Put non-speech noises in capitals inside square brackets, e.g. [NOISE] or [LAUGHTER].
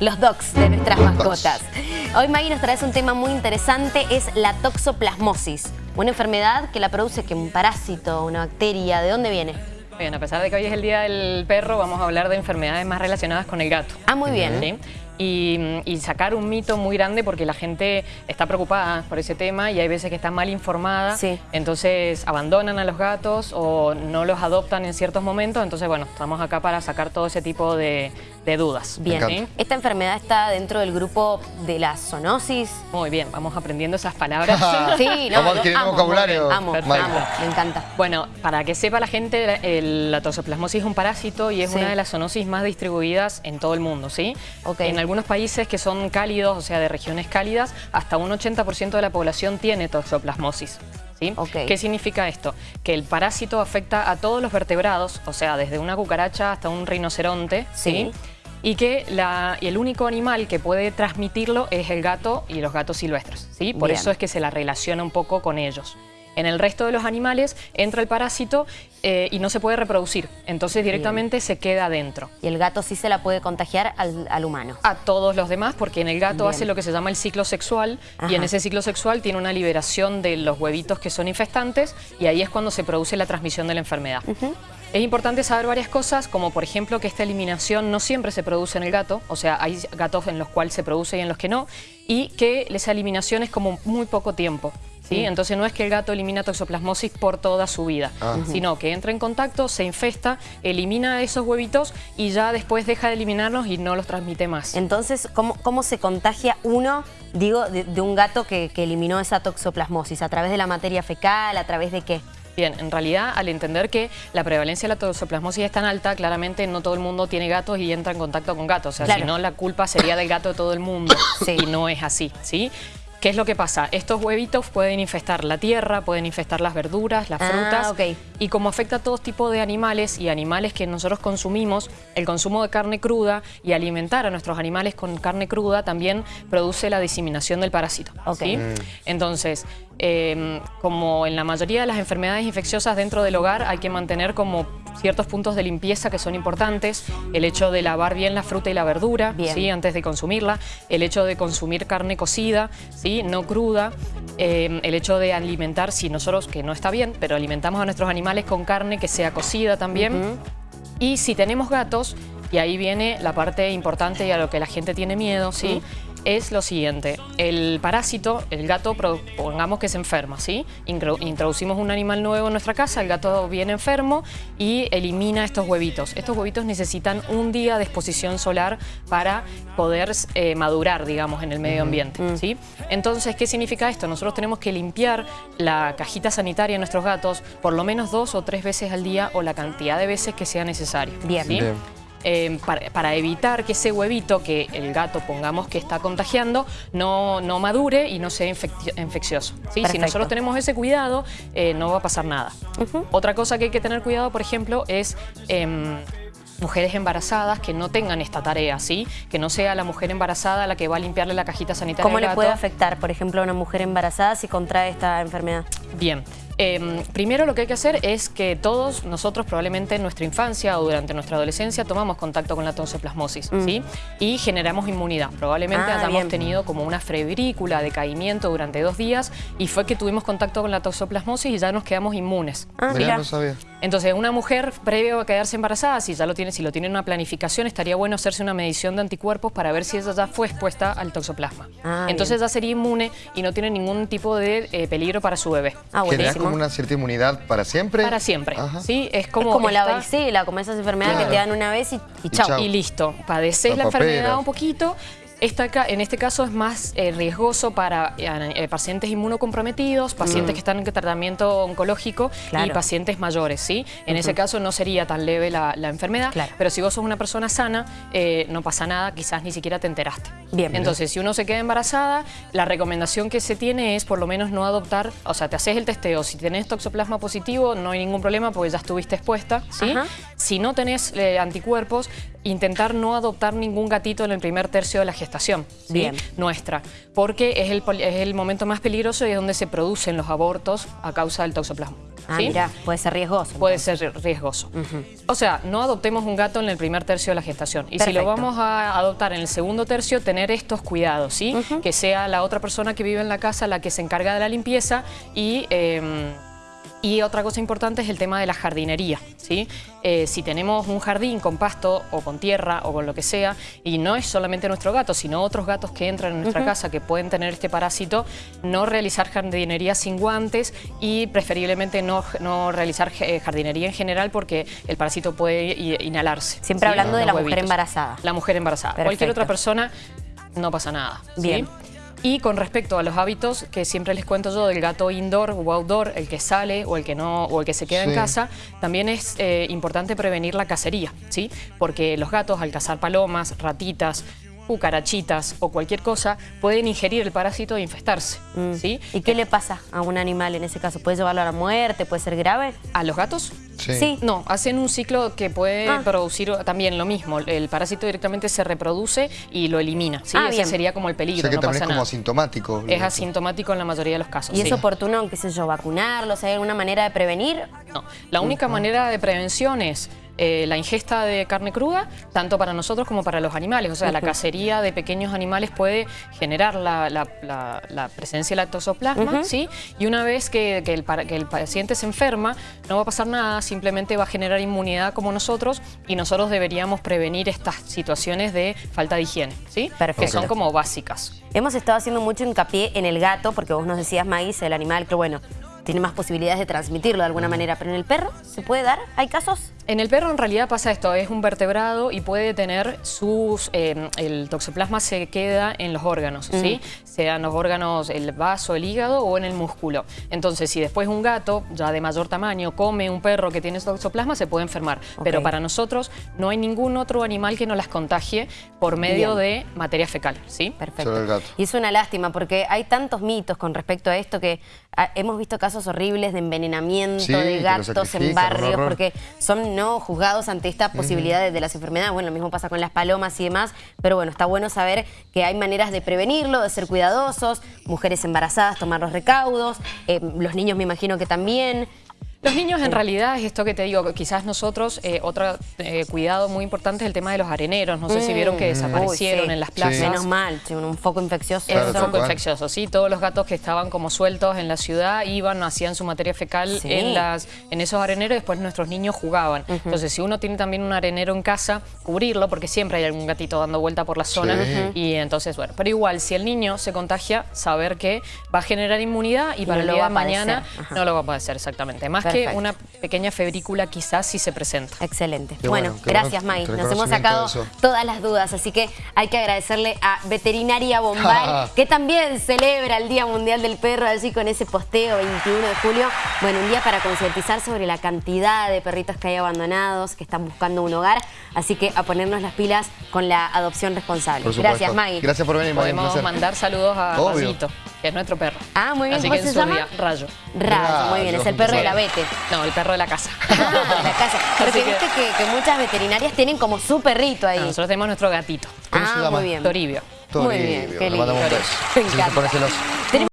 los dogs de nuestras mascotas. Hoy Maggie nos traes un tema muy interesante, es la toxoplasmosis. Una enfermedad que la produce que un parásito, una bacteria, ¿de dónde viene? Bien, a pesar de que hoy es el Día del Perro, vamos a hablar de enfermedades más relacionadas con el gato. Ah, muy bien. ¿Sí? y, sacar un mito muy grande porque la gente está preocupada por ese tema y hay veces que está mal informada, entonces abandonan a los gatos o no los adoptan en ciertos momentos, entonces bueno, estamos acá para sacar todo ese tipo de, dudas. Bien, ¿esta enfermedad está dentro del grupo de la zoonosis? Muy bien, vamos aprendiendo esas palabras. [LAUGHS] sí, no, vamos amo, vocabulario. Amo, amo, me encanta. Bueno, para que sepa la gente, la toxoplasmosis es un parásito y es una de las zoonosis más distribuidas en todo el mundo, ¿sí? En algunos países que son cálidos, o sea, de regiones cálidas, hasta un 80% de la población tiene toxoplasmosis. ¿Sí? ¿Qué significa esto? Que el parásito afecta a todos los vertebrados, o sea, desde una cucaracha hasta un rinoceronte, ¿sí? y que el único animal que puede transmitirlo es el gato y los gatos silvestres. ¿sí? Por eso es que se la relaciona un poco con ellos. En el resto de los animales entra el parásito eh, y no se puede reproducir, entonces directamente se queda adentro. Y el gato sí se la puede contagiar al, humano. A todos los demás, porque en el gato hace lo que se llama el ciclo sexual y en ese ciclo sexual tiene una liberación de los huevitos que son infestantes y ahí es cuando se produce la transmisión de la enfermedad. Es importante saber varias cosas, como por ejemplo que esta eliminación no siempre se produce en el gato, o sea, hay gatos en los cuales se produce y en los que no, y que esa eliminación es como muy poco tiempo. ¿Sí? Entonces no es que el gato elimina toxoplasmosis por toda su vida, ah. sino que entra en contacto, se infesta, elimina esos huevitos y ya después deja de eliminarlos y no los transmite más. Entonces, ¿cómo, cómo se contagia uno, digo, de, un gato que, que eliminó esa toxoplasmosis? ¿A través de la materia fecal? ¿A través de qué? Bien, en realidad, al entender que la prevalencia de la toxoplasmosis es tan alta, claramente no todo el mundo tiene gatos y entra en contacto con gatos. O sea, si no, la culpa sería del gato de todo el mundo. [COUGHS] Y no es así, ¿sí? ¿Qué es lo que pasa? Estos huevitos pueden infestar la tierra, pueden infestar las verduras, las ah, frutas. Y como afecta a todo tipo de animales y animales que nosotros consumimos, el consumo de carne cruda y alimentar a nuestros animales con carne cruda también produce la diseminación del parásito. ¿sí? Mm. Entonces, em, como en la mayoría de las enfermedades infecciosas dentro del hogar, hay que mantener como ciertos puntos de limpieza que son importantes. El hecho de lavar bien la fruta y la verdura ¿sí? antes de consumirla. El hecho de consumir carne cocida, ¿sí? no cruda, em, el hecho de alimentar, si nosotros, que no está bien, pero alimentamos a nuestros animales con carne que sea cocida también. Y si tenemos gatos, y ahí viene la parte importante y a lo que la gente tiene miedo, ¿sí? Es lo siguiente. El parásito, el gato, pongamos que se enferma, ¿sí? Introducimos un animal nuevo en nuestra casa, el gato viene enfermo y elimina estos huevitos. Estos huevitos necesitan un día de exposición solar para poder eh, madurar, digamos, en el medio ambiente, mm. ¿sí? Entonces, ¿qué significa esto? Nosotros tenemos que limpiar la cajita sanitaria de nuestros gatos por lo menos dos o tres veces al día o la cantidad de veces que sea necesario. Bien. Bien. Em, para, evitar que ese huevito que el gato pongamos que está contagiando no, no madure y no sea infeccioso. ¿sí? Si nosotros tenemos ese cuidado, eh, no va a pasar nada. Otra cosa que hay que tener cuidado, por ejemplo, es... Em, mujeres embarazadas que no tengan esta tarea, ¿sí? Que no sea la mujer embarazada la que va a limpiarle la cajita sanitaria ¿Cómo le puede afectar, por ejemplo, a una mujer embarazada si contrae esta enfermedad? Bien, Em, primero lo que hay que hacer es que todos nosotros probablemente en nuestra infancia o durante nuestra adolescencia tomamos contacto con la toxoplasmosis mm. ¿sí? y generamos inmunidad. Probablemente ah, hayamos tenido como una febrícula, decaimiento durante dos días y fue que tuvimos contacto con la toxoplasmosis y ya nos quedamos inmunes. Ah, No sabía. Entonces una mujer previo a quedarse embarazada, si ya lo tiene, si lo tiene en una planificación, estaría bueno hacerse una medición de anticuerpos para ver si ella ya fue expuesta al toxoplasma. Ah, Entonces ya sería inmune y no tiene ningún tipo de eh, peligro para su bebé. Ah, buenísimo una cierta inmunidad para siempre? Para siempre, ¿sí? Es como, como la varicela, como esas enfermedades que te dan una vez y, y, chau. y listo. Padeces la enfermedad un poquito en este caso es más eh, riesgoso para eh, pacientes inmunocomprometidos, pacientes mm. que están en tratamiento oncológico y pacientes mayores, ¿sí? En ese caso no sería tan leve la, enfermedad, pero si vos sos una persona sana, eh, no pasa nada, quizás ni siquiera te enteraste. Bien. Entonces, si uno se queda embarazada, la recomendación que se tiene es por lo menos no adoptar, o sea, te haces el testeo, si tenés toxoplasma positivo no hay ningún problema porque ya estuviste expuesta, ¿sí? Si no tenés anticuerpos, intentar no adoptar ningún gatito en el primer tercio de la gestación Bien. nuestra, porque es el, es el momento más peligroso y es donde se producen los abortos a causa del toxoplasma. Ah, mira, puede ser riesgoso. Puede ser riesgoso. O sea, no adoptemos un gato en el primer tercio de la gestación. Y si lo vamos a adoptar en el segundo tercio, tener estos cuidados, ¿sí? Que sea la otra persona que vive en la casa la que se encarga de la limpieza y... Em, y otra cosa importante es el tema de la jardinería. ¿sí? Eh, si tenemos un jardín con pasto o con tierra o con lo que sea, y no es solamente nuestro gato, sino otros gatos que entran en nuestra casa que pueden tener este parásito, no realizar jardinería sin guantes y preferiblemente no, no realizar eh, jardinería en general porque el parásito puede inhalarse. Siempre hablando de la mujer embarazada. La mujer embarazada. Cualquier otra persona no pasa nada. Bien. Y con respecto a los hábitos que siempre les cuento yo del gato indoor o outdoor, el que sale o el que no o el que se queda en casa, también es eh, importante prevenir la cacería, ¿sí? Porque los gatos al cazar palomas, ratitas, cucarachitas o cualquier cosa, pueden ingerir el parásito e infestarse. Mm. ¿sí? ¿Y qué le pasa a un animal en ese caso? ¿Puede llevarlo a la muerte? ¿Puede ser grave? ¿A los gatos? Sí. No, hacen un ciclo que puede ah. producir también lo mismo. El parásito directamente se reproduce y lo elimina. ¿sí? Ah, Ese sería como el peligro, o que también es como asintomático. Es asintomático en la mayoría de los casos. ¿Y es oportuno, qué sé yo, vacunarlos? ¿Hay alguna manera de prevenir? No, la única manera de prevención es eh, la ingesta de carne cruda, tanto para nosotros como para los animales. O sea, la cacería de pequeños animales puede generar la, presencia de lactosoplasma, ¿sí? Y una vez que, el, que el paciente se enferma, no va a pasar nada, simplemente va a generar inmunidad como nosotros y nosotros deberíamos prevenir estas situaciones de falta de higiene, ¿sí? Que son como básicas. Hemos estado haciendo mucho hincapié en el gato, porque vos nos decías, Maíz, el animal que, bueno, tiene más posibilidades de transmitirlo de alguna manera, pero en el perro, ¿se puede dar? ¿Hay casos? En el perro en realidad pasa esto, es un vertebrado y puede tener sus... Eh, el toxoplasma se queda en los órganos, ¿sí? Sean los órganos, el vaso, el hígado o en el músculo. Entonces, si después un gato, ya de mayor tamaño, come un perro que tiene toxoplasma, se puede enfermar. Pero para nosotros no hay ningún otro animal que nos las contagie por medio de materia fecal, ¿sí? Perfecto. Y es una lástima porque hay tantos mitos con respecto a esto que ah, hemos visto casos horribles de envenenamiento de gatos en barrios porque son juzgados ante esta posibilidad de, las enfermedades. Bueno, lo mismo pasa con las palomas y demás, pero bueno, está bueno saber que hay maneras de prevenirlo, de ser cuidadosos, mujeres embarazadas tomar los recaudos, eh, los niños me imagino que también... Los niños en realidad es esto que te digo, quizás nosotros, eh, otro eh, cuidado muy importante es el tema de los areneros, no sé si vieron que mm. desaparecieron en las plazas. Menos mal, un foco infeccioso. Es un foco infeccioso, sí, todos los gatos que estaban como sueltos en la ciudad iban, hacían su materia fecal en, las, en esos areneros y después nuestros niños jugaban. Entonces si uno tiene también un arenero en casa, cubrirlo porque siempre hay algún gatito dando vuelta por la zona. Y entonces bueno, pero igual si el niño se contagia, saber que va a generar inmunidad y, para el día de mañana no lo va a padecer exactamente. Más que una pequeña febrícula quizás si se presenta. Excelente. bueno, gracias May. Nos hemos sacado todas las dudas, así que hay que agradecerle a Veterinaria Bombay, [LAUGHS] que también celebra el Día Mundial del Perro allí con ese posteo 21 de julio. Bueno, un día para concientizar sobre la cantidad de perritos que hay abandonados, que están buscando un hogar, así que a ponernos las pilas con la adopción responsable. Gracias, May. Gracias por venir, Podemos mandar saludos a Rayito, que es nuestro perro. Ah, muy bien. Así que se llama? Rayo. Rayo, muy bien. Es el perro de la Vete. No, el perro de la casa. [LAUGHS] Ah, la casa. Porque viste que, muchas veterinarias tienen como su perrito ahí. nosotros tenemos nuestro gatito. Ah, muy bien. Toribio. Muy bien, qué lindo. Me encanta.